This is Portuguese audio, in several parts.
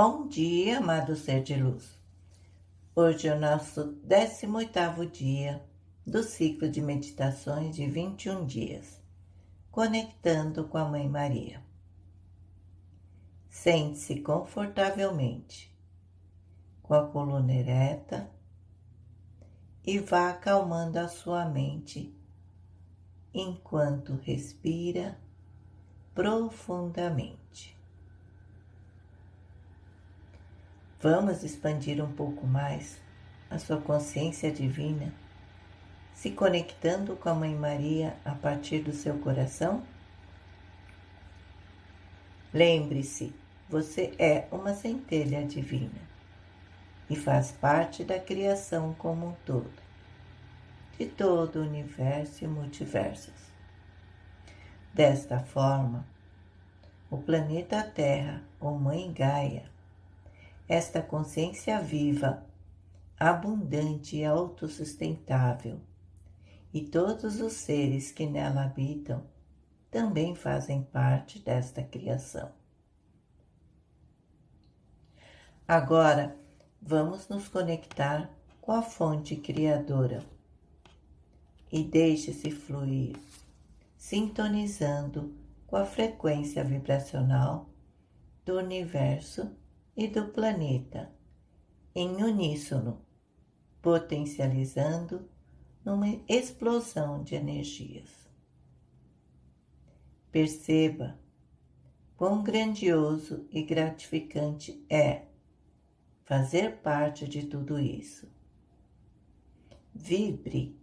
Bom dia, amado ser de luz. Hoje é o nosso 18º dia do ciclo de meditações de 21 dias, conectando com a Mãe Maria. Sente-se confortavelmente, com a coluna ereta e vá acalmando a sua mente enquanto respira profundamente. Vamos expandir um pouco mais a sua consciência divina, se conectando com a Mãe Maria a partir do seu coração? Lembre-se, você é uma centelha divina e faz parte da criação como um todo, de todo o universo e multiversos. Desta forma, o planeta Terra, ou Mãe Gaia, esta consciência viva, abundante e autossustentável, e todos os seres que nela habitam também fazem parte desta criação. Agora, vamos nos conectar com a fonte criadora e deixe-se fluir, sintonizando com a frequência vibracional do universo e do planeta em uníssono, potencializando numa explosão de energias. Perceba quão grandioso e gratificante é fazer parte de tudo isso. Vibre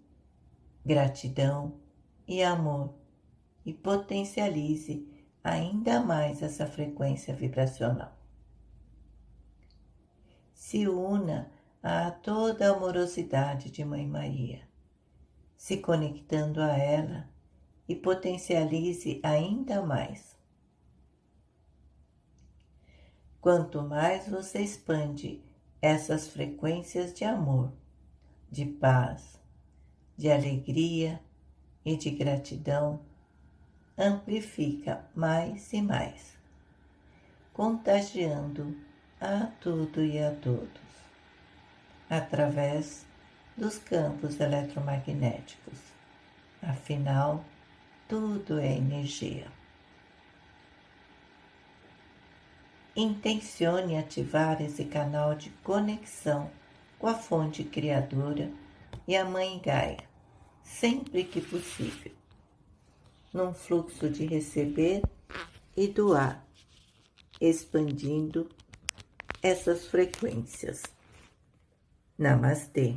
gratidão e amor e potencialize ainda mais essa frequência vibracional se una a toda a amorosidade de Mãe Maria, se conectando a ela e potencialize ainda mais. Quanto mais você expande essas frequências de amor, de paz, de alegria e de gratidão, amplifica mais e mais, contagiando a tudo e a todos, através dos campos eletromagnéticos. Afinal, tudo é energia. Intencione ativar esse canal de conexão com a fonte criadora e a Mãe Gaia, sempre que possível, num fluxo de receber e doar, expandindo essas frequências. Namastê.